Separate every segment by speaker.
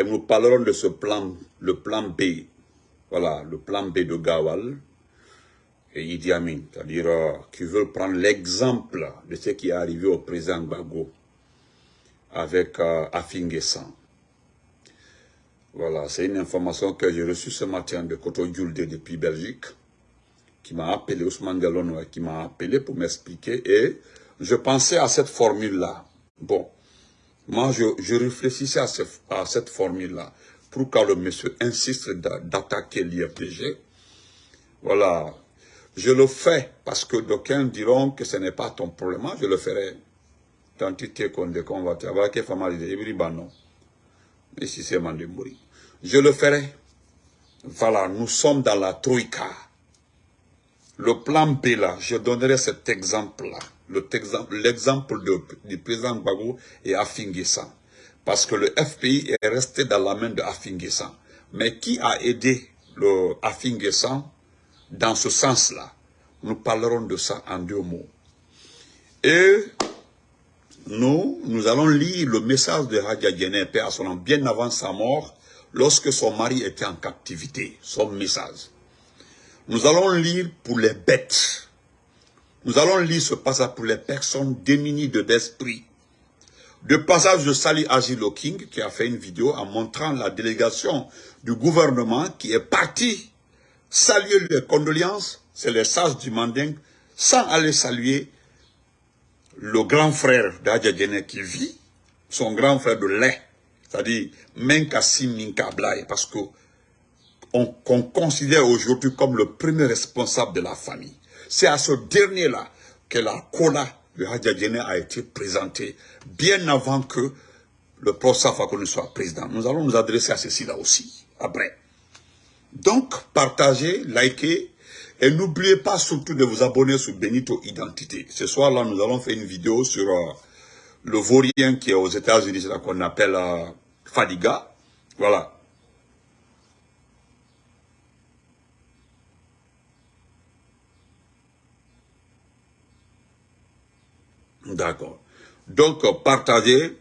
Speaker 1: Et nous parlerons de ce plan, le plan B. Voilà, le plan B de Gawal et Idi Amin. C'est-à-dire euh, qui veulent prendre l'exemple de ce qui est arrivé au président Bago avec euh. Voilà, c'est une information que j'ai reçue ce matin de Koto Yulde depuis Belgique, qui m'a appelé, Ousmane Diallo, qui m'a appelé pour m'expliquer, et je pensais à cette formule-là. Bon, moi, je, réfléchissais à, cette formule-là. Pourquoi le monsieur insiste d'attaquer l'IFDG Voilà, je le fais parce que d'aucuns diront que ce n'est pas ton problème. Je le ferai. Tant que tu es. Je le ferai. Voilà, nous sommes dans la troïka. Le plan B là, je donnerai cet exemple-là. L'exemple du président Gbagbo et Afinguessan. Parce que le FPI est resté dans la main de Afinguessan. Mais qui a aidé le dans ce sens-là? Nous parlerons de ça en deux mots. Et nous, nous allons lire le message de Hadja Djené, Père bien avant sa mort, lorsque son mari était en captivité, son message. Nous allons lire pour les bêtes. Nous allons lire ce passage pour les personnes démunies de l'esprit. De passage de Sally Agilo King, qui a fait une vidéo en montrant la délégation du gouvernement qui est partie saluer les condoléances, c'est les sages du Manding, sans aller saluer le grand frère d'Adja qui vit, son grand frère de lait, c'est-à-dire Menkassi Minka parce que on, considère aujourd'hui comme le premier responsable de la famille. C'est à ce dernier-là que la cola de Hadja a été présentée, bien avant que le professeur Fakouni soit président. Nous allons nous adresser à ceci-là aussi, après. Donc, partagez, likez, et n'oubliez pas surtout de vous abonner sur Benito Identité. Ce soir-là, nous allons faire une vidéo sur euh, le vaurien qui est aux États-Unis, qu'on appelle euh, Fadiga. Voilà. D'accord. Donc, partagez.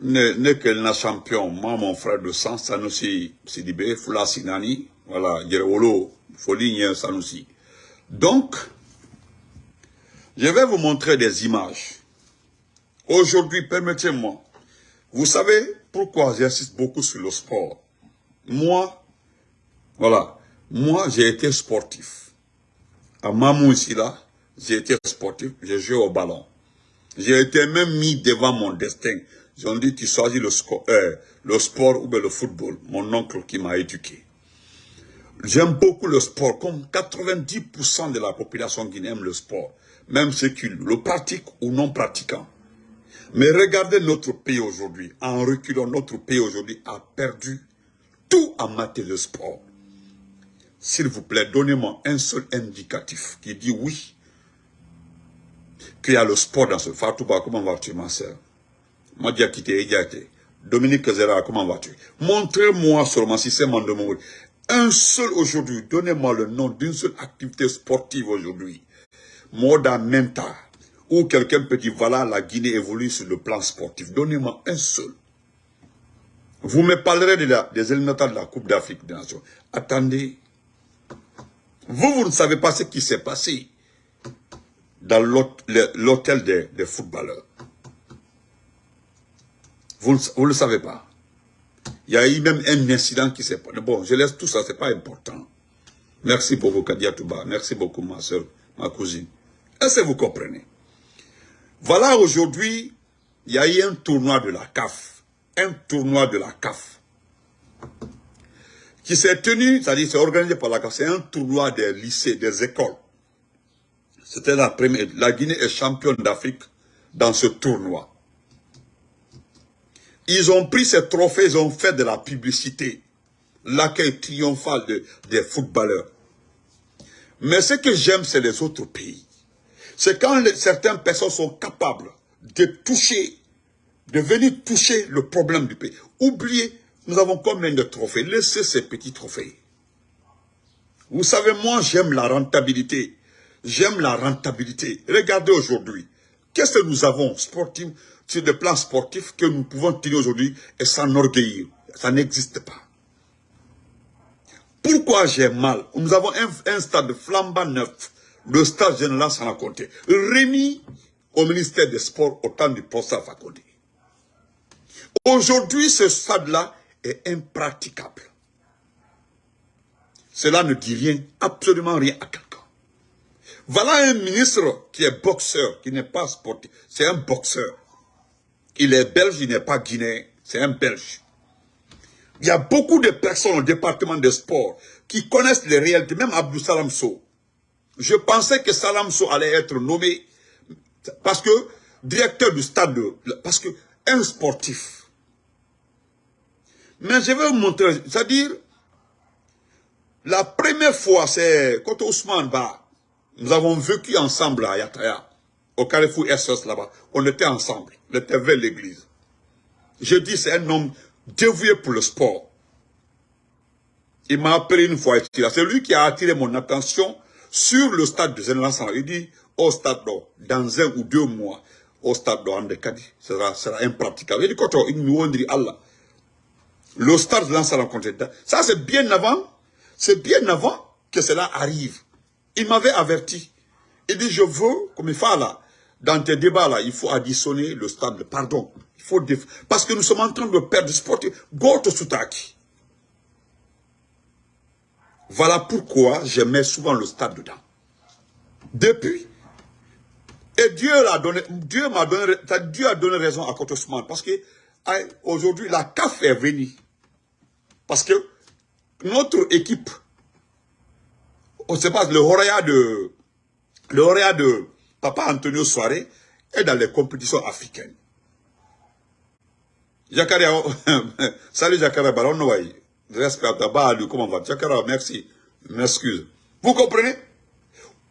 Speaker 1: N'est que champion, moi, mon frère de sang, Sanusi Sidibé, Fula Sinani, voilà, Yerewolo, Foligny Sanusi. Donc, je vais vous montrer des images. Aujourd'hui, permettez-moi, vous savez pourquoi j'insiste beaucoup sur le sport? Moi, voilà, moi j'ai été sportif. À Mamou ici là, j'ai été sportif, j'ai joué au ballon. J'ai été même mis devant mon destin. Ils ont dit, tu choisis le, euh, le sport ou le football. Mon oncle qui m'a éduqué. J'aime beaucoup le sport, comme 90% de la population guinéenne aime le sport. Même ceux qui le pratiquent ou non pratiquant. Mais regardez notre pays aujourd'hui. En reculant, notre pays aujourd'hui a perdu tout en matière de sport. S'il vous plaît, donnez-moi un seul indicatif qui dit oui, qu'il y a le sport dans ce Fatouba, comment vas-tu ma soeur Madia Dominique Zera, comment vas-tu? Montrez-moi seulement si c'est mon. Un seul aujourd'hui, donnez-moi le nom d'une seule activité sportive aujourd'hui. Moda Menta, ou quelqu'un peut dire, voilà, la Guinée évolue sur le plan sportif. Donnez-moi un seul. Vous me parlerez de la, des éliminatoires de la Coupe d'Afrique des Nations. Attendez. Vous, vous ne savez pas ce qui s'est passé dans l'hôtel des, footballeurs. Vous ne le savez pas. Il y a eu même un incident qui s'est passé. Bon, je laisse tout ça, c'est pas important. Merci beaucoup, Kadia Touba. Merci beaucoup, ma soeur, ma cousine. Est-ce que vous comprenez? Voilà, aujourd'hui, il y a eu un tournoi de la CAF. Un tournoi de la CAF. Qui s'est tenu, c'est-à-dire c'est organisé par la CAF. C'est un tournoi des lycées, des écoles. C'était la première. La Guinée est championne d'Afrique dans ce tournoi. Ils ont pris ces trophées, ils ont fait de la publicité. L'accueil triomphal des footballeurs. Mais ce que j'aime, c'est les autres pays. C'est quand certaines personnes sont capables de toucher, de venir toucher le problème du pays. Oubliez, nous avons combien de trophées? Laissez ces petits trophées. Vous savez, moi, j'aime la rentabilité. J'aime la rentabilité. Regardez aujourd'hui. Qu'est-ce que nous avons sportif, sur le plan sportif que nous pouvons tirer aujourd'hui et s'enorgueillir? Ça n'existe pas. Pourquoi j'ai mal? Nous avons un, stade flambant neuf, le stade général sans compter, remis au ministère des Sports au temps du à Fakonde. Aujourd'hui, ce stade-là est impraticable. Cela ne dit rien, absolument rien à. Voilà un ministre qui est boxeur, qui n'est pas sportif. C'est un boxeur. Il est belge, il n'est pas guinéen. C'est un belge. Il y a beaucoup de personnes au département des sports qui connaissent les réalités, même Abdou Salam Je pensais que Salam allait être nommé parce que directeur du stade, parce que un sportif. Mais je vais vous montrer, c'est-à-dire, la première fois, c'est quand Ousmane Ba, nous avons vécu ensemble à Yataya, au Carrefour SS là-bas. On était ensemble, on était vers l'église. Je dis, c'est un homme dévoué pour le sport. Il m'a appelé une fois, c'est lui qui a attiré mon attention sur le stade de Zenlansan. Il dit, au stade dans un ou deux mois, au stade de Kadi, sera, sera impraticable. Il dit, quand il nous dit Allah, le stade de l'Ansan ça c'est bien avant, c'est bien avant que cela arrive. Il m'avait averti. Il dit, je veux, comme il fait là, dans tes débats là, il faut additionner le stade, pardon. Il faut parce que nous sommes en train de perdre le sport. Goto Soutaki. Voilà pourquoi je mets souvent le stade dedans. Depuis. Et Dieu l'a donné, Dieu m'a donné, Dieu a donné raison à Kotosman. Parce que aujourd'hui, la CAF est venue. Parce que notre équipe on sait pas, le Horaya de, le de Papa Antonio Soare est dans les compétitions africaines. Jakaria, salut Jakaria Baron Respect à comment va Jakaria, merci. M'excuse. Vous comprenez?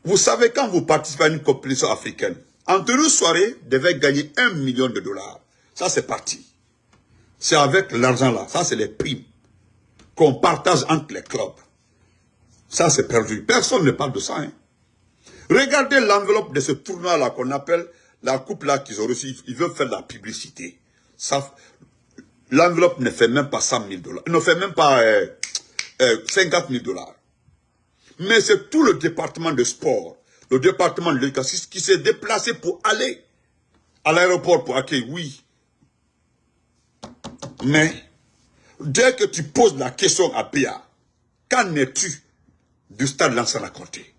Speaker 1: Vous savez, quand vous participez à une compétition africaine, Antonio Soare devait gagner un million de dollars. Ça, c'est parti. C'est avec l'argent là. Ça, c'est les primes qu'on partage entre les clubs. Ça, c'est perdu. Personne ne parle de ça. Hein. Regardez l'enveloppe de ce tournoi-là qu'on appelle la coupe-là qu'ils ont reçue. Ils veulent faire la publicité. L'enveloppe ne fait même pas 100 000 dollars. ne fait même pas 50 euh, 000 euh, dollars. Mais c'est tout le département de sport, le département de l'éducation qui s'est déplacé pour aller à l'aéroport pour accueillir, oui. Mais, dès que tu poses la question à Béa, qu'en es-tu? Du stade Lansana Conté,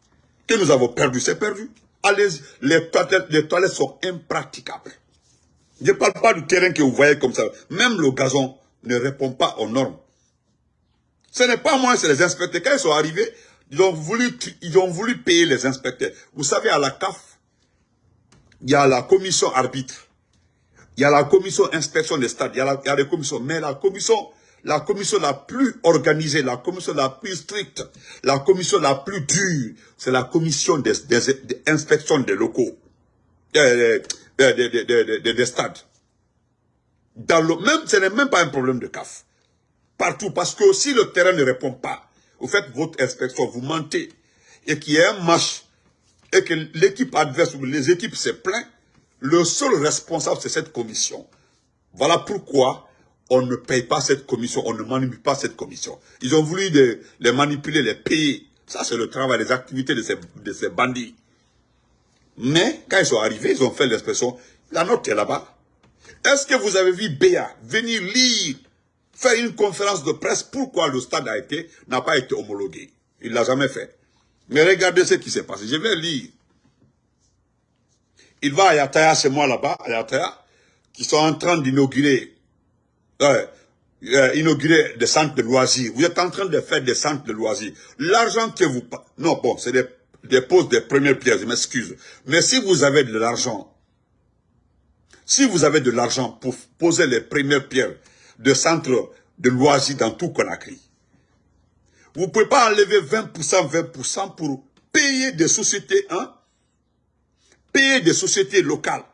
Speaker 1: que nous avons perdu, c'est perdu. Allez, les toilettes, les toilettes sont impraticables. Je ne parle pas du terrain que vous voyez comme ça. Même le gazon ne répond pas aux normes. Ce n'est pas moi, c'est les inspecteurs. Quand ils sont arrivés, ils ont voulu, ils ont voulu payer les inspecteurs. Vous savez, à la CAF, il y a la commission arbitre. Il y a la commission inspection des stades. Il y a, la, il y a les commissions. Mais la commission la commission la plus organisée, la commission la plus stricte, la commission la plus dure, c'est la commission des, inspections des locaux, des, des, stades. Même, ce n'est même pas un problème de CAF. Partout, parce que si le terrain ne répond pas, vous faites votre inspection, vous mentez, et qu'il y a un match, et que l'équipe adverse ou les équipes se plaignent, le seul responsable, c'est cette commission. Voilà pourquoi on ne paye pas cette commission, on ne manipule pas cette commission. Ils ont voulu les, manipuler, les payer. Ça, c'est le travail, les activités de ces, bandits. Mais, quand ils sont arrivés, ils ont fait l'expression, la note est là-bas. Est-ce que vous avez vu Béa venir lire, faire une conférence de presse, pourquoi le stade a été, n'a pas été homologué? Il l'a jamais fait. Mais regardez ce qui s'est passé. Je vais lire. Il va à Yataya, c'est moi là-bas, à Yataya, qui sont en train d'inaugurer euh, inaugurer des centres de loisirs. Vous êtes en train de faire des centres de loisirs. L'argent que vous... Non, bon, c'est des, des poses des premières pierres, je m'excuse. Mais si vous avez de l'argent, si vous avez de l'argent pour poser les premières pierres de centres de loisirs dans tout Conakry, vous ne pouvez pas enlever 20%, 20% pour payer des sociétés, hein, payer des sociétés locales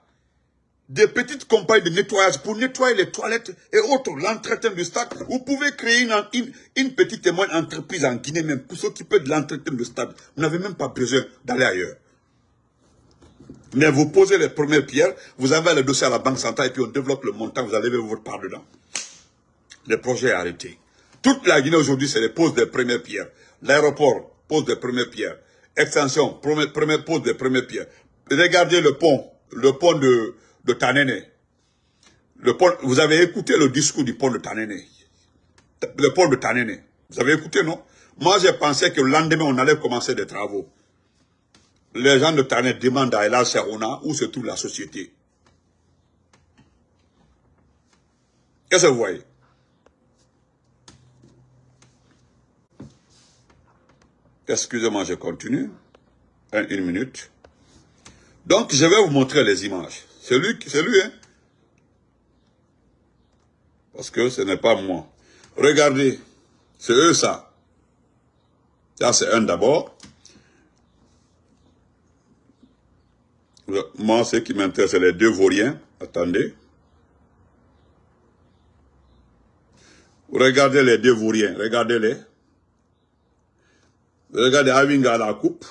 Speaker 1: des petites compagnies de nettoyage pour nettoyer les toilettes et autres, l'entretien du stade. Vous pouvez créer une, une, petite témoin entreprise en Guinée même pour s'occuper de l'entretien du stade. Vous n'avez même pas besoin d'aller ailleurs. Mais vous posez les premières pierres, vous avez le dossier à la banque centrale et puis on développe le montant, vous allez votre part dedans. les projets arrêtés. Toute la Guinée aujourd'hui, c'est les poses des premières pierres. L'aéroport pose des premières pierres. Extension, première, première pose des premières pierres. Regardez le pont, le pont de, de Tanene. Le pont, vous avez écouté le discours du pont de Tanene. Le pont de Tanene. Vous avez écouté, non? Moi, j'ai pensé que le lendemain, on allait commencer des travaux. Les gens de Tanene demandent à Elal Serona où se trouve la société. Qu'est-ce que vous voyez? Excusez-moi, je continue. une minute. Donc, je vais vous montrer les images. C'est lui, c'est lui, hein. Parce que ce n'est pas moi. Regardez, c'est eux ça. Ça, c'est un d'abord. Moi, ce qui m'intéresse, c'est les deux vauriens. Attendez. Regardez les deux vauriens, regardez-les. Regardez Avinga à la coupe,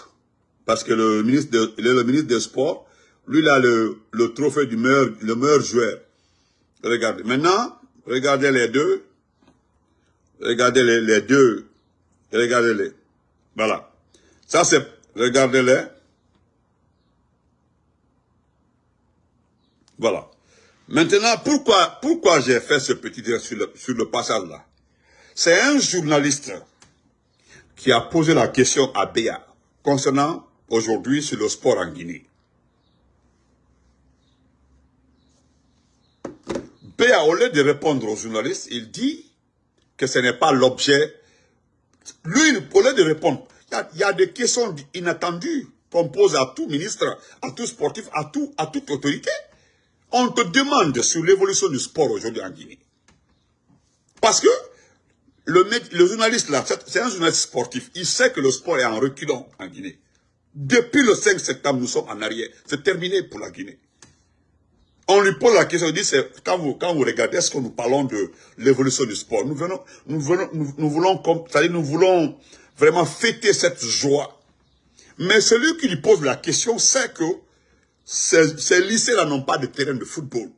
Speaker 1: parce que le ministre, est le ministre des Sports, lui, il le, trophée du meilleur, le meilleur joueur. Regardez. Maintenant, regardez les deux. Regardez les, les deux. Regardez-les. Voilà. Ça, c'est... Regardez-les. Voilà. Maintenant, pourquoi, pourquoi j'ai fait ce petit sur le, sur le passage là C'est un journaliste qui a posé la question à Béa concernant aujourd'hui sur le sport en Guinée. Béa, au lieu de répondre aux journalistes, il dit que ce n'est pas l'objet. Lui, au lieu de répondre, il y, a, des questions inattendues qu'on pose à tout ministre, à tout sportif, à, tout, à toute autorité. On te demande sur l'évolution du sport aujourd'hui en Guinée. Parce que le, le journaliste là, c'est un journaliste sportif. Il sait que le sport est en reculant en Guinée. Depuis le 5 septembre, nous sommes en arrière. C'est terminé pour la Guinée. On lui pose la question, il dit, quand vous, quand vous regardez, est-ce que nous parlons de l'évolution du sport? Nous venons, nous venons, nous, voulons, c'est-à-dire nous voulons vraiment fêter cette joie. Mais celui qui lui pose la question sait que ces, ces lycées-là n'ont pas de terrain de football.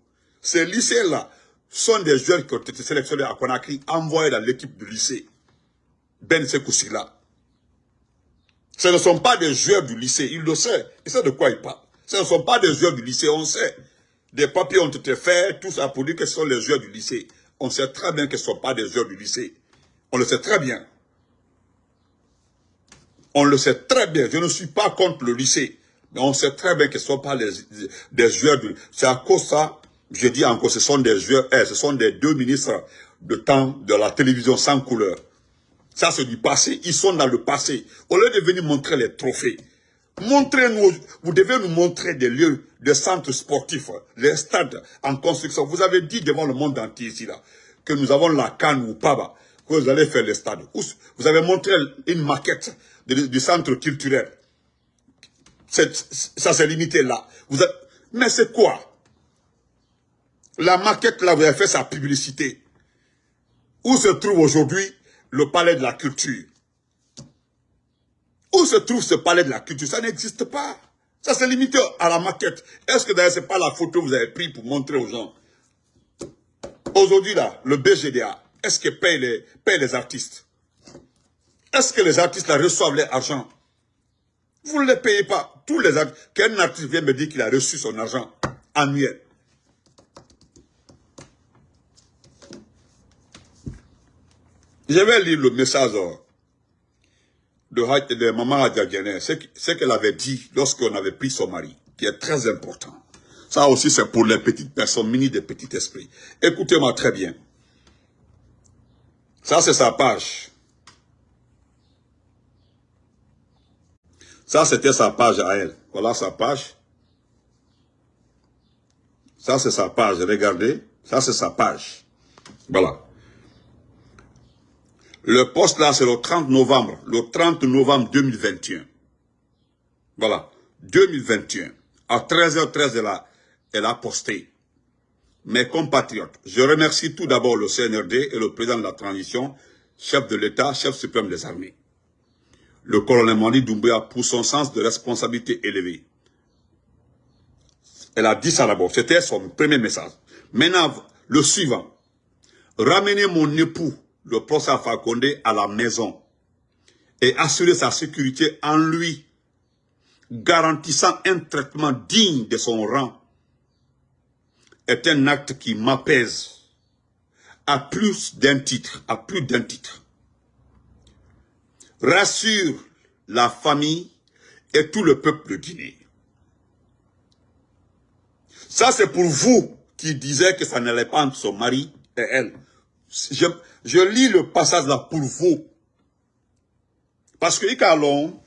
Speaker 1: Ces lycées-là sont des joueurs qui ont été sélectionnés à Conakry, envoyés dans l'équipe du lycée. Ben Sekoussila. Ce ne sont pas des joueurs du lycée, il le sait. Il sait de quoi il parle. Ce ne sont pas des joueurs du lycée, on sait. Des papiers ont été faits, tout ça pour dire que ce sont les joueurs du lycée. On sait très bien que ce ne sont pas des joueurs du lycée. On le sait très bien. On le sait très bien. Je ne suis pas contre le lycée. Mais on sait très bien que ce ne sont pas des joueurs du... C'est à cause de ça, je dis encore, ce sont des joueurs, eh, ce sont des deux ministres de temps de la télévision sans couleur. Ça, c'est du passé. Ils sont dans le passé. Au lieu de venir montrer les trophées, montrez-nous, vous devez nous montrer des lieux, des centres sportifs, les stades en construction. Vous avez dit devant le monde entier ici, là, que nous avons la Cannes ou Paba, que vous allez faire les stades. Vous avez montré une maquette du centre culturel. Ça s'est limité là. Vous Mais c'est quoi? La maquette là, vous avez fait sa publicité. Où se trouve aujourd'hui le palais de la culture? Où se trouve ce palais de la culture? Ça n'existe pas. Ça s'est limité à la maquette. Est-ce que d'ailleurs ce n'est pas la photo que vous avez prise pour montrer aux gens? Aujourd'hui là, le BGDA, est-ce qu'il paye les, paye les artistes? Est-ce que les artistes là reçoivent leur argent? Vous ne les payez pas. Tous les artistes, qu'un artiste vient me dire qu'il a reçu son argent annuel. Je vais lire le message de, de Maman Adjadjane, ce qu'elle avait dit lorsqu'on avait pris son mari, qui est très important. Ça aussi, c'est pour les petites personnes mini des petits esprits. Écoutez-moi très bien. Ça, c'est sa page. Ça, c'était sa page à elle. Voilà sa page. Ça, c'est sa page. Regardez. Ça, c'est sa page. Voilà. Le poste là, c'est le 30 novembre. Le 30 novembre 2021. Voilà. 2021. À 13h13, elle a, elle a posté. Mes compatriotes, je remercie tout d'abord le CNRD et le président de la transition, chef de l'État, chef suprême des armées. Le colonel Mani Doumbouya pour son sens de responsabilité élevé. Elle a dit ça d'abord. C'était son premier message. Maintenant, le suivant. ramener mon époux, le professeur Alpha Condé, à la maison et assurer sa sécurité en lui, garantissant un traitement digne de son rang, est un acte qui m'apaise à plus d'un titre, à plus d'un titre. Rassure la famille et tout le peuple de Guinée. Ça, c'est pour vous qui disiez que ça n'allait pas entre son mari et elle. Je lis le passage là pour vous. Parce que, Ikalon,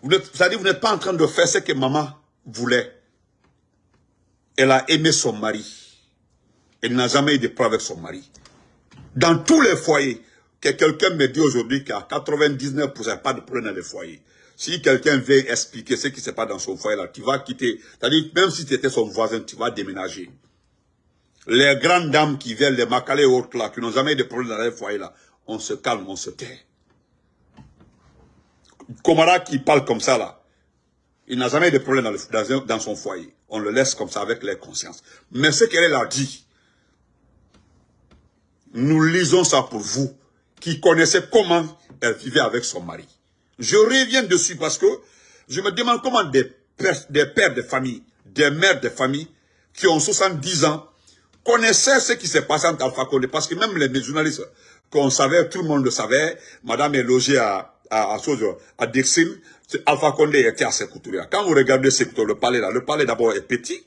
Speaker 1: vous n'êtes pas en train de faire ce que maman voulait. Elle a aimé son mari. Elle n'a jamais eu de problème avec son mari. Dans tous les foyers, que quelqu'un me dit aujourd'hui a 99% pas de problème dans les foyers. Si quelqu'un veut expliquer ce qui se passe dans son foyer là, tu vas quitter. C'est-à-dire, même si tu étais son voisin, tu vas déménager. Les grandes dames qui viennent, les macalés et là, qui n'ont jamais eu de problème dans les foyers là, on se calme, on se tait. Komara qui parle comme ça là, il n'a jamais eu de problème dans, dans, son foyer. On le laisse comme ça avec les consciences. Mais ce qu'elle a dit, nous lisons ça pour vous, qui connaissez comment elle vivait avec son mari. Je reviens dessus parce que je me demande comment des pères, des pères de famille, des mères de famille, qui ont 70 ans, connaissaient ce qui s'est passé entre Alpha Condé. Parce que même les journalistes qu'on savait, tout le monde le savait, madame est logée à, à, à, Alpha Condé était à Sekoutouria. Quand vous regardez Sekoutouria, le palais là, le palais d'abord est petit.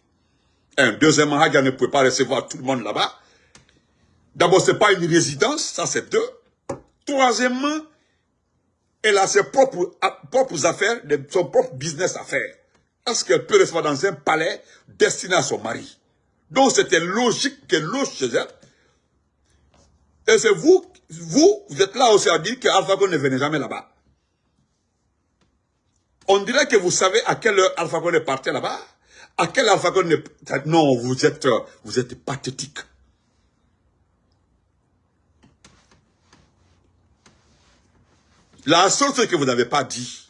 Speaker 1: Un, deuxièmement, Hadja ne pouvait pas recevoir tout le monde là-bas. D'abord, ce n'est pas une résidence, ça c'est deux. Troisièmement, elle a ses propres, propres affaires, son propre business à faire. Est-ce qu'elle peut recevoir dans un palais destiné à son mari? Donc c'était logique qu'elle loge chez elle. Et c'est vous, vous, vous êtes là aussi à dire qu'Alpha ne venait jamais là-bas. On dirait que vous savez à quelle heure Alpha est parti là-bas. À quelle Alpha est... Non, vous êtes, vous êtes pathétique. La seule chose que vous n'avez pas dit,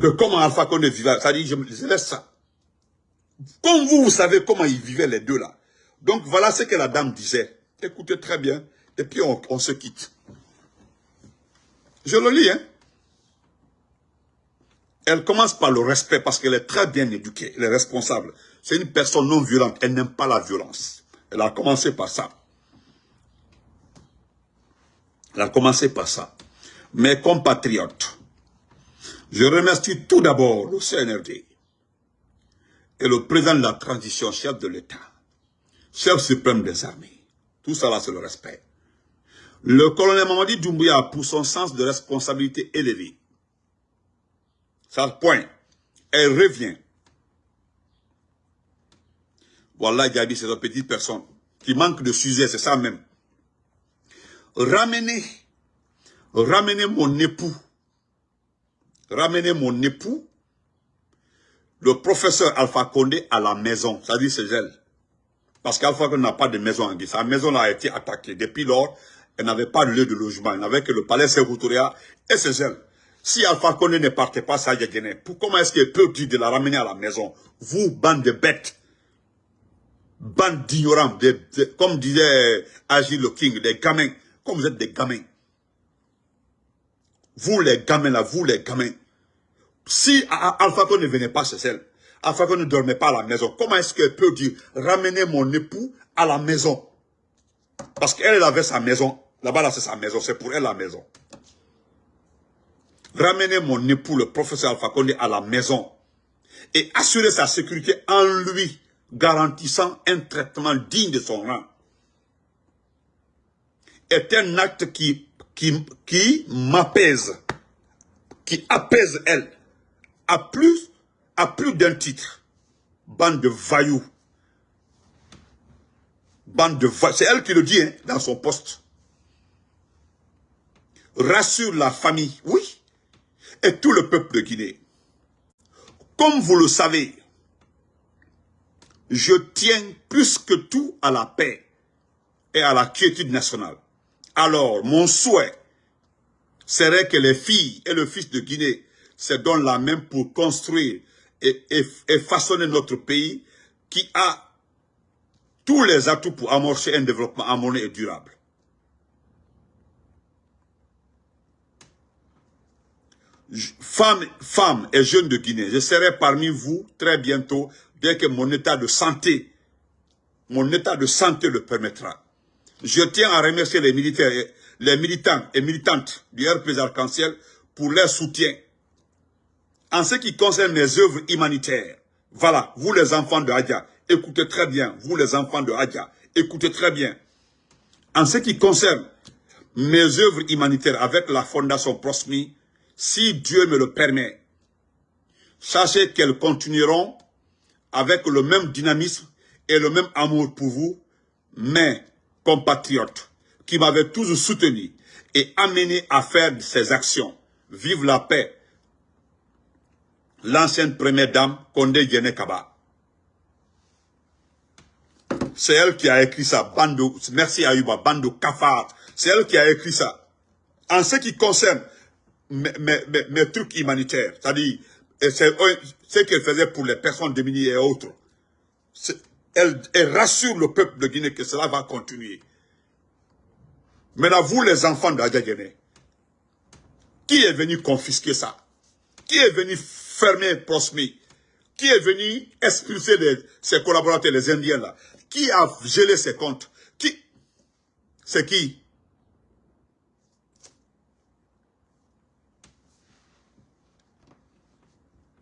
Speaker 1: que comment Alpha Condé vivait, ça dit, je, je laisse ça. Comme vous, vous savez comment ils vivaient les deux là. Donc voilà ce que la dame disait. Écoutez très bien, et puis on, on se quitte. Je le lis, hein. Elle commence par le respect parce qu'elle est très bien éduquée, elle est responsable. C'est une personne non violente, elle n'aime pas la violence. Elle a commencé par ça. Elle a commencé par ça mes compatriotes, je remercie tout d'abord le CNRD et le président de la transition, chef de l'État, chef suprême des armées. Tout ça là, c'est le respect. Le colonel Mamadi Doumbouya, pour son sens de responsabilité élevé, ça point, elle revient. Voilà, Gabi, c'est une petite personne qui manque de sujet, c'est ça même. Ramener ramenez mon époux, ramenez mon époux, le professeur Alpha Condé à la maison, ça dit c'est elle. Parce qu'Alpha Condé n'a pas de maison en Guinée. Sa maison a été attaquée. Depuis lors, elle n'avait pas de lieu de logement. Elle n'avait que le palais Sévoutoria et c'est elle. Si Alpha Condé ne partait pas, ça y Guinée. Comment est-ce qu'elle peut dire de la ramener à la maison? Vous, bande de bêtes, bande d'ignorants, comme disait Agile le King, des gamins, comme vous êtes des gamins. Vous les gamins là, vous les gamins. Si Alpha ne venait pas chez elle, Alpha ne dormait pas à la maison, comment est-ce qu'elle peut dire ramener mon époux à la maison? Parce qu'elle avait sa maison. Là-bas, là, c'est sa maison. C'est pour elle la maison. Ramener mon époux, le professeur Alpha à la maison et assurer sa sécurité en lui, garantissant un traitement digne de son rang, est un acte qui qui, m'apaise, qui apaise elle, à plus, d'un titre. Bande de vailloux. Bande de vailloux. C'est elle qui le dit hein, dans son poste. Rassure la famille, oui, et tout le peuple de Guinée. Comme vous le savez, je tiens plus que tout à la paix et à la quiétude nationale. Alors, mon souhait serait que les filles et le fils de Guinée donnent la main pour construire et, façonner notre pays qui a tous les atouts pour amorcer un développement harmonieux et durable. Femmes, et jeunes de Guinée, je serai parmi vous très bientôt, bien que mon état de santé, mon état de santé le permettra. Je tiens à remercier les militaires, les militants et militantes du RPZ Arc-en-Ciel pour leur soutien. En ce qui concerne mes œuvres humanitaires, voilà, vous les enfants de Hadja, écoutez très bien, vous les enfants de Hadja, écoutez très bien. En ce qui concerne mes œuvres humanitaires avec la Fondation Prosmi, si Dieu me le permet, sachez qu'elles continueront avec le même dynamisme et le même amour pour vous, mes compatriotes, qui m'avaient toujours soutenu et amené à faire ces actions. Vive la paix, l'ancienne première dame Kondé Yene Kaba. C'est elle qui a écrit ça, Bando, merci Ayuba, Bando Kafar. C'est elle qui a écrit ça. En ce qui concerne mes, mes, trucs humanitaires, c'est-à-dire ce qu'elle faisait pour les personnes démunies et autres, elle, rassure le peuple de Guinée que cela va continuer. Maintenant, vous les enfants d'Adja qui est venu confisquer ça? Qui est venu fermer Prosmi, qui est venu expulser ses collaborateurs, les Indiens là, qui a gelé ses comptes, qui, c'est qui?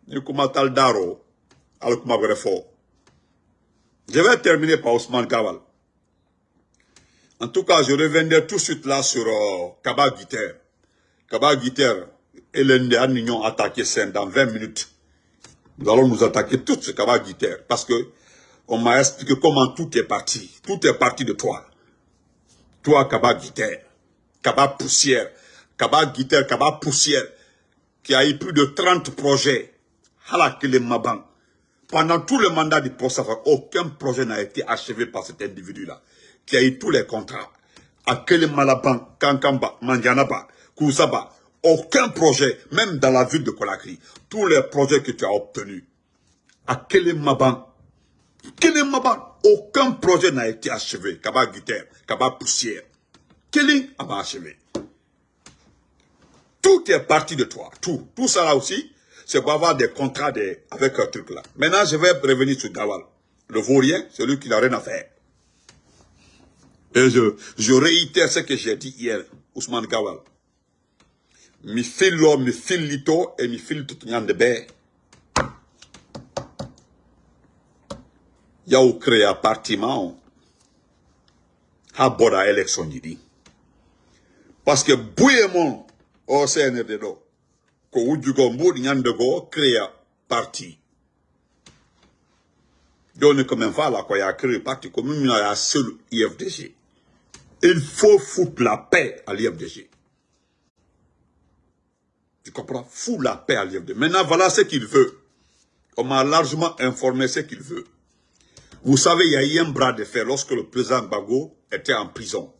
Speaker 1: Je vais terminer par Ousmane Kawal. En tout cas, je reviendrai tout de suite là sur euh, Kaba Guiter. Kaba Guiter, et les ont attaqué Sen dans 20 minutes. Nous allons nous attaquer tout ce Kaba Guiter parce que on m'a expliqué comment tout est parti. Tout est parti de toi. Toi, Kaba Guiter, Kaba Poussière, Kaba Guiter, Kaba Poussière, qui a eu plus de 30 projets. Halakele Maban. Pendant tout le mandat du poste, aucun projet n'a été achevé par cet individu-là, qui a eu tous les contrats. Akele Malaban, Kankamba, Mandianaba, Kousaba, aucun projet, même dans la ville de Conakry, tous les projets que tu as obtenus, à Kelemaban, Kelemaban, aucun projet n'a été achevé. Kaba Guiter, Kaba Poussière. Kelly a achevé. Tout est parti de toi, tout. Tout ça là aussi, c'est pour avoir des contrats avec un truc là. Maintenant, je vais revenir sur Gawal. Le vaurien, celui qui n'a rien à faire. Et je, je réitère ce que j'ai dit hier, Ousmane Gawal mi fillo mi fillito e mi fillitoto ñande ɓe yaw créa parti ma o ha boɗa élection ji ɗi par ce que buye mon o cnrd ɗo ko wujjugo mbuɗi ñande goo créa parti. Joni komin fala ko ya créé parti ko min mina ya seul ifdg il faut foutre la paix à l'ifdg tu comprends? Fou la paix à l'IFD. Maintenant, voilà ce qu'il veut. On m'a largement informé ce qu'il veut. Vous savez, il y a eu un bras de fer lorsque le président Bago était en prison.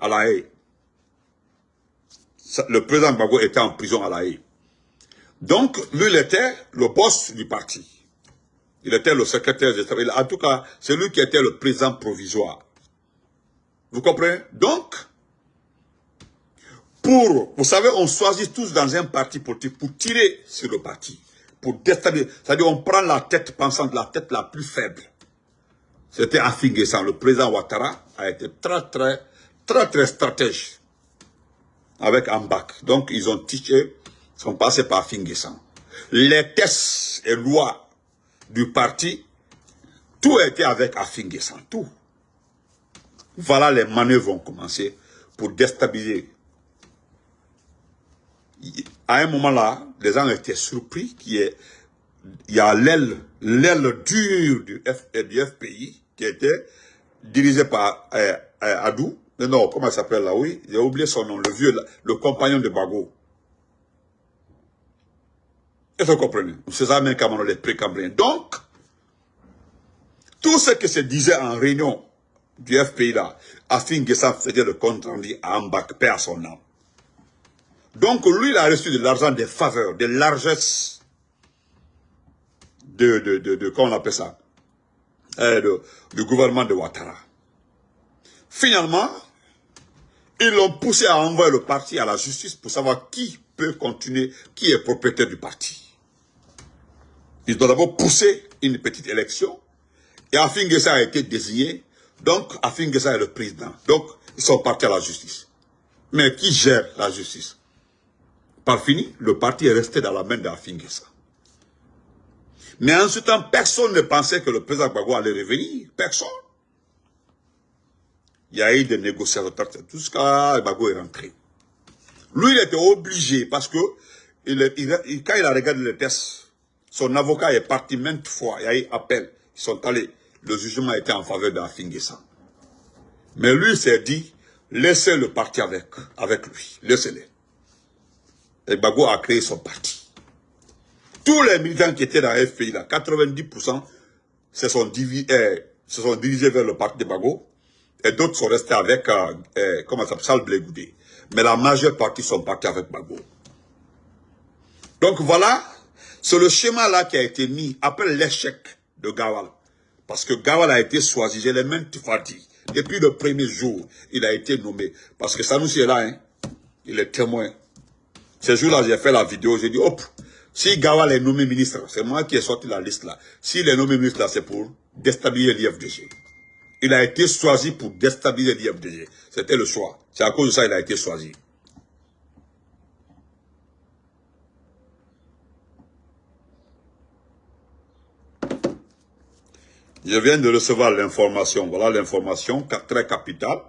Speaker 1: À la haie. Le président Bago était en prison à la haie. Donc, lui, il était le boss du parti. Il était le secrétaire général. En tout cas, c'est lui qui était le président provisoire. Vous comprenez? Donc, pour, vous savez, on choisit tous dans un parti politique pour tirer sur le parti, pour déstabiliser. C'est-à-dire, on prend la tête pensante, la tête la plus faible. C'était Afinguessan, le président Ouattara a été très, très, très, très stratège avec Ambak. Donc, ils ont tiché, sont passés par Afinguessan. Les tests et lois du parti, tout était avec Afinguessan, tout. Voilà les manœuvres ont commencé pour déstabiliser à un moment là, les gens étaient surpris qu'il y ait a l'aile l'aile dure du, FPI qui était dirigée par euh, euh, Adou. Non, comment il s'appelle là, oui, j'ai oublié son nom, le vieux, le compagnon de Bago. Est-ce que vous comprenez? C'est ça même comment les précambriens. Donc, tout ce que se disait en réunion du FPI là, afin que ça faisait le compte rendu à Ambak, paix à son nom. Donc lui, il a reçu de l'argent des faveurs, des largesses, de, de, de, de, comment on appelle ça euh, du gouvernement de Ouattara. Finalement, ils l'ont poussé à envoyer le parti à la justice pour savoir qui peut continuer, qui est propriétaire du parti. Ils ont d'abord poussé une petite élection et Afin Gessa a été désigné. Donc, Afin Gessa est le président. Donc, ils sont partis à la justice. Mais qui gère la justice? Par fini, le parti est resté dans la main d'Afin Gessa. Mais en ce temps, personne ne pensait que le président Gbagbo allait revenir. Personne. Il y a eu des négociations cas, Gbagbo est rentré. Lui, il était obligé parce que il, quand il a regardé le test, son avocat est parti maintes fois, il y a eu appel, ils sont allés le jugement était en faveur d'Afingessa. Mais lui s'est dit, laissez le parti avec, avec lui, laissez-le. Et Bago a créé son parti. Tous les militants qui étaient dans FPI, là, 90% se sont, divisés, eh, se sont dirigés vers le parti de Bago, et d'autres sont restés avec, euh, Charles Blégoudé. Mais la majeure partie sont partis avec Bago. Donc voilà, c'est le schéma là qui a été mis après l'échec de Gawal. Parce que Gawal a été choisi, j'ai les mêmes dit. Depuis le premier jour, il a été nommé. Parce que Sanoussi est là, hein. il est témoin. Ce jour-là, j'ai fait la vidéo, j'ai dit, hop, si Gawal est nommé ministre, c'est moi qui ai sorti la liste là. S'il est nommé ministre là, c'est pour déstabiliser l'IFDG. Il a été choisi pour déstabiliser l'IFDG. C'était le choix. C'est à cause de ça qu'il a été choisi. Je viens de recevoir l'information. Voilà l'information, très capitale.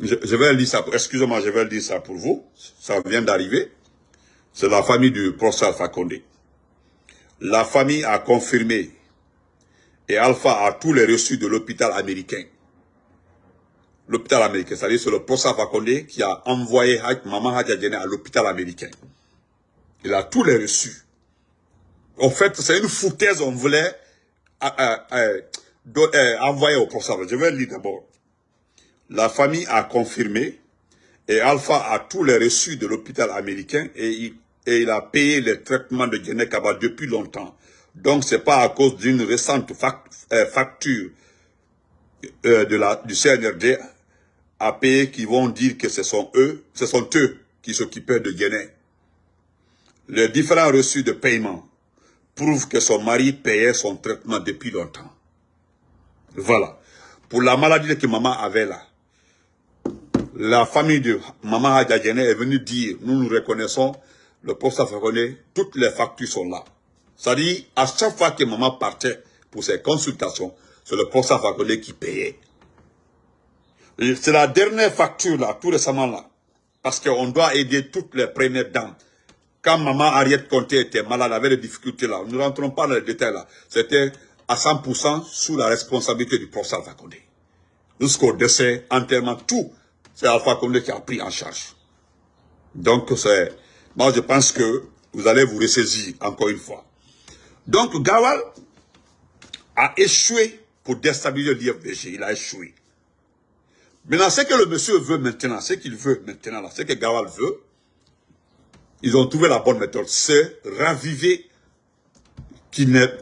Speaker 1: Je, vais lire ça, excusez-moi, je vais lire ça pour vous. Ça vient d'arriver. C'est la famille du professeur Alpha Condé. La famille a confirmé et Alpha a tous les reçus de l'hôpital américain. L'hôpital américain, c'est-à-dire c'est le professeur Alpha Condé qui a envoyé Maman Hadjadjene à l'hôpital américain. Il a tous les reçus. En fait, c'est une foutaise, on voulait euh, euh, euh, envoyer au procès. Je vais lire d'abord. La famille a confirmé et Alpha a tous les reçus de l'hôpital américain et il, a payé les traitements de Guinée Kaba depuis longtemps. Donc, c'est pas à cause d'une récente facture de la, du CNRD à payer qui vont dire que ce sont eux, ce sont eux qui s'occupaient de Guinée. Les différents reçus de paiement prouve que son mari payait son traitement depuis longtemps. Voilà. Pour la maladie que maman avait là, la famille de maman Hadjadjene est venue dire, nous nous reconnaissons, le poste reconnaît, toutes les factures sont là. C'est-à-dire, à chaque fois que maman partait pour ses consultations, c'est le poste reconnaît qui payait. C'est la dernière facture là, tout récemment là. Parce qu'on doit aider toutes les premières dames quand maman Ariette Conté était malade, avait des difficultés là, nous ne rentrons pas dans les détails là, c'était à 100% sous la responsabilité du professeur Condé. Jusqu'au décès, enterrement, tout, c'est Alpha Condé qui a pris en charge. Donc, c'est, moi je pense que vous allez vous ressaisir encore une fois. Donc, Gawal a échoué pour déstabiliser l'IFDG, il a échoué. Maintenant, ce que le monsieur veut maintenant, ce qu'il veut maintenant, ce que Gawal veut, ils ont trouvé la bonne méthode, c'est raviver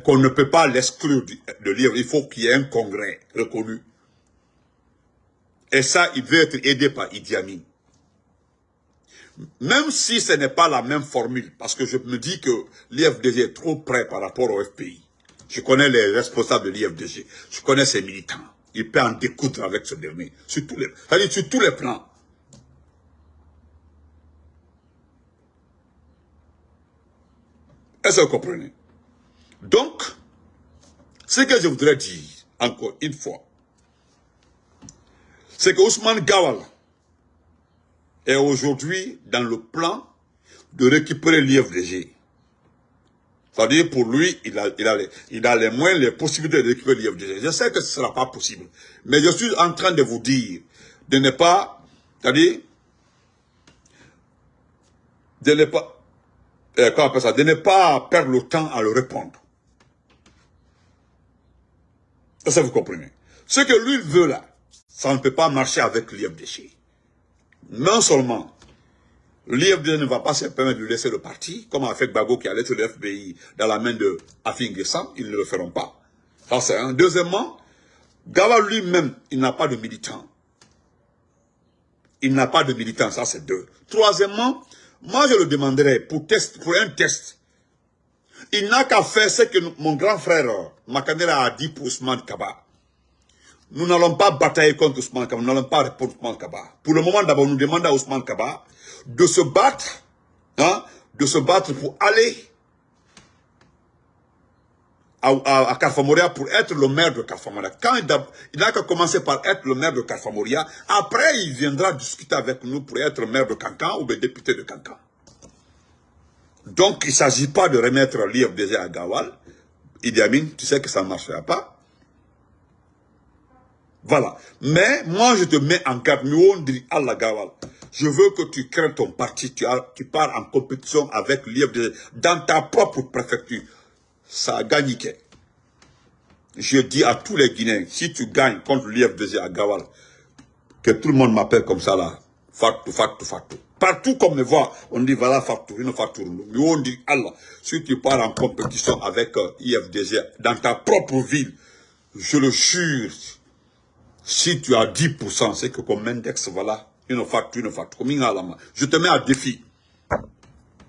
Speaker 1: qu'on ne peut pas l'exclure de livre. Il faut qu'il y ait un congrès reconnu. Et ça, il veut être aidé par Idi Amin. Même si ce n'est pas la même formule, parce que je me dis que l'IFDG est trop près par rapport au FPI. Je connais les responsables de l'IFDG. Je connais ses militants. Il peut en découdre avec ce dernier. Sur tous les, sur tous les plans. Est-ce que vous comprenez? Donc, ce que je voudrais dire, encore une fois, c'est que Ousmane Gawal est aujourd'hui dans le plan de récupérer l'IFDG. C'est-à-dire, pour lui, il a, les, il les moyens, les possibilités de récupérer l'IFDG. Je sais que ce ne sera pas possible. Mais je suis en train de vous dire de ne pas, c'est-à-dire, de ne pas, euh, ça, de ne pas perdre le temps à le répondre. Ça, vous comprenez? Ce que lui veut là, ça ne peut pas marcher avec l'IFDC. Non seulement L'IFD ne va pas se permettre de laisser le parti, comme a fait Bago qui a laissé le FBI dans la main de Afin Guessam, ils ne le feront pas. Ça c'est un. Deuxièmement, Gawal lui-même, il n'a pas de militant. Il n'a pas de militant, ça c'est deux. Troisièmement, moi je le demanderai pour, test, pour un test. Il n'a qu'à faire ce que mon grand frère Makandera a dit pour Ousmane Kaba. Nous n'allons pas batailler contre Ousmane Kaba, nous n'allons pas répondre Ousmane Kaba. Pour le moment d'abord, nous demandons à Ousmane Kaba de se battre, hein, de se battre pour aller à, à, pour être le maire de Carfamoria. Quand il n'a qu'à commencer par être le maire de Carfamoria, après il viendra discuter avec nous pour être maire de Cancan ou le député de Cancan. Donc il ne s'agit pas de remettre l'IFDG à Gawal. Idi Amin, tu sais que ça ne marchera pas. Voilà. Mais moi je te mets en garde. Je veux que tu crées ton parti, tu, tu pars en compétition avec l'IFDG dans ta propre préfecture ça a gagné. Je dis à tous les Guinéens, si tu gagnes contre l'IFDG à Gawal, que tout le monde m'appelle comme ça là, Fatou, Fatou, Fatou. Partout comme me voit, on dit voilà Fatou, une. Mais on dit Allah, si tu pars en compétition avec euh, IFDG dans ta propre ville, je le jure, si tu as 10%, c'est que comme index, voilà, une Fatou, une Fatou. Je te mets à défi.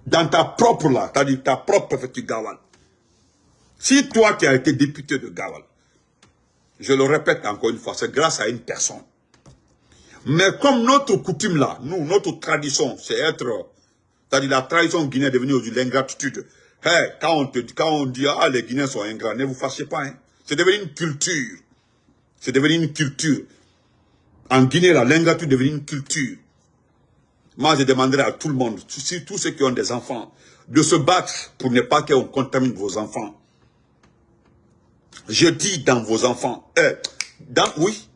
Speaker 1: Dans ta propre là, c'est-à-dire ta propre préfecture Gawal. Si toi qui as été député de Gawal, je le répète encore une fois, c'est grâce à une personne. Mais comme notre coutume là, nous, notre tradition, c'est être, c'est-à-dire la tradition guinéenne est devenue aujourd'hui l'ingratitude. Hey, quand, on te, quand on dit, ah, les Guinéens sont ingrats, ne vous fâchez pas. Hein. C'est devenu une culture. C'est devenu une culture. En Guinée, l'ingratitude est devenue une culture. Moi, je demanderai à tout le monde, tous ceux qui ont des enfants, de se battre pour ne pas qu'on contamine vos enfants. Je dis dans vos enfants, euh, dans, oui,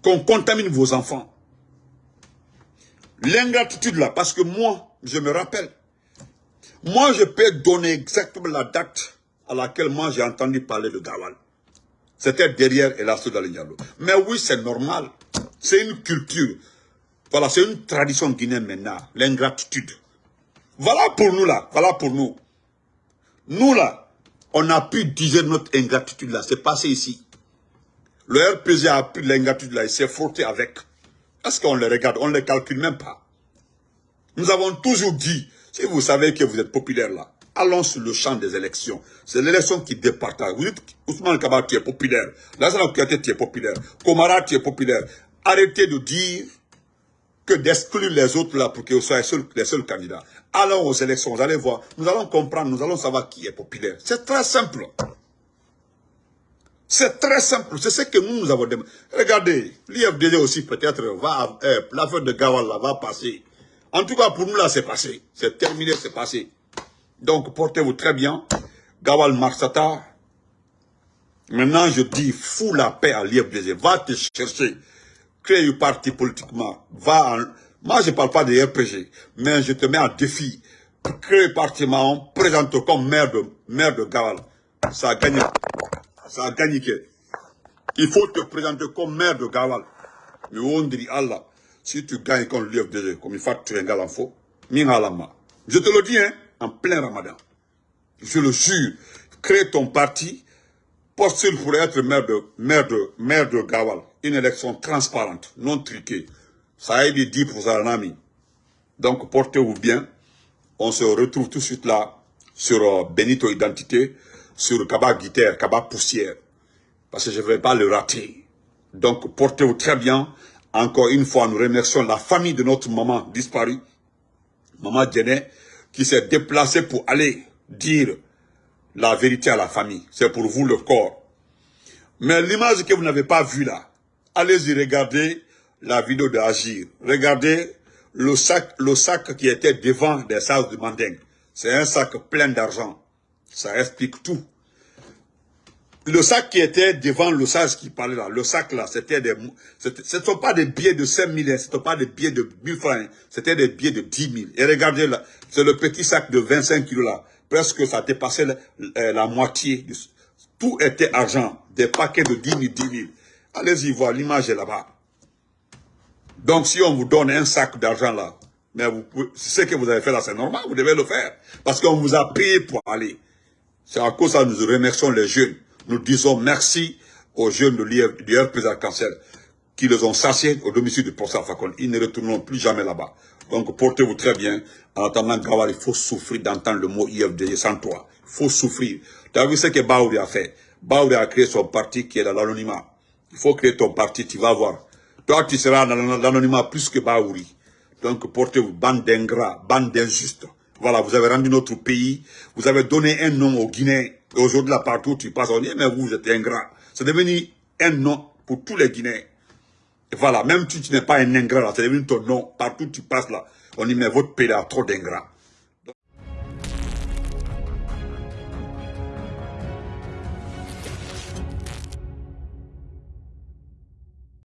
Speaker 1: qu'on contamine vos enfants. L'ingratitude là, parce que moi, je me rappelle, moi je peux donner exactement la date à laquelle moi j'ai entendu parler de Gawal. C'était derrière Elasso d'Alignalo. Mais oui, c'est normal. C'est une culture. Voilà, c'est une tradition guinéenne maintenant, l'ingratitude. Voilà pour nous là, voilà pour nous. Nous là, on a pu dire notre ingratitude là, c'est passé ici. Le RPG a pris l'ingratitude là, il s'est frotté avec. Est-ce qu'on le regarde? On ne les calcule même pas. Nous avons toujours dit, si vous savez que vous êtes populaire là, allons sur le champ des élections. C'est l'élection qui départage. Vous dites, Ousmane Kabak, tu es populaire. Lazara Kouyaté, tu es populaire. Komara, tu es populaire. Arrêtez de dire que d'exclure les autres là pour vous soyez les seuls candidats. Allons aux élections, vous allez voir, nous allons comprendre, nous allons savoir qui est populaire. C'est très simple. C'est très simple, c'est ce que nous, nous avons demandé. Regardez, l'IFDD aussi peut-être va, euh, l'affaire de Gawal là va passer. En tout cas, pour nous là, c'est passé. C'est terminé, c'est passé. Donc, portez-vous très bien. Gawal Marsata. Maintenant, je dis, fous la paix à l'IFDD. Va te chercher. Crée un parti politiquement. Va en, moi, je ne parle pas de RPG, mais je te mets en défi. Crée parlement, présente comme maire de, Gawal. Ça a gagné. Ça a gagné. Il faut te présenter comme maire de Gawal. Mais on dit, Allah, si tu gagnes comme l'UFDG, comme il faut tu es un faux, je te le dis, hein, en plein ramadan. Je le jure, crée ton parti, postule pour être maire de, maire de, maire de Gawal. Une élection transparente, non triquée. Ça a été dit pour Zaranami. Donc, portez-vous bien. On se retrouve tout de suite là sur euh, Benito Identité, sur Kaba Guitare, Kaba Poussière. Parce que je ne vais pas le rater. Donc, portez-vous très bien. Encore une fois, nous remercions la famille de notre maman disparue, maman Djené, qui s'est déplacée pour aller dire la vérité à la famille. C'est pour vous le corps. Mais l'image que vous n'avez pas vue là, allez-y regarder la vidéo de Agir. Regardez le sac, le sac qui était devant des salles de Manding. C'est un sac plein d'argent. Ça explique tout. Le sac qui était devant le sac qui parlait là, le sac là, c'était des... Ce ne sont pas des billets de 5 000, ce ne sont pas des billets de 1000 francs, hein. c'était des billets de 10 000. Et regardez là, c'est le petit sac de 25 kilos là. Presque ça dépassait la, euh, la moitié. Tout était argent. Des paquets de 10 000, 10 000. Allez-y voir, l'image est là-bas. Donc si on vous donne un sac d'argent là, Mais ce que vous avez fait là, c'est normal, vous devez le faire. Parce qu'on vous a payé pour aller. C'est à cause ça que nous remercions les jeunes. Nous disons merci aux jeunes de l'IRP Arc-en-Ciel qui les ont satiés au domicile de professeur Fakon. Ils ne retourneront plus jamais là-bas. Donc portez-vous très bien. En attendant Gawar, il faut souffrir d'entendre le mot IFD sans toi. Il faut souffrir. Tu as vu ce que Baouri a fait? Baouri a créé son parti qui est dans l'anonymat. Il faut créer ton parti, tu vas voir. Toi, tu seras dans l'anonymat plus que Baouri. Donc portez-vous, bande d'ingrats, bande d'injustes. Voilà, vous avez rendu notre pays, vous avez donné un nom au Guinéens. Aujourd'hui, là, partout, tu passes, on dit, mais vous, vous êtes ingrat. C'est devenu un nom pour tous les Guinéens. Voilà, même si tu n'es pas un ingrat, c'est devenu ton nom. Partout tu passes là, on dit, mais votre pays a trop d'ingrats.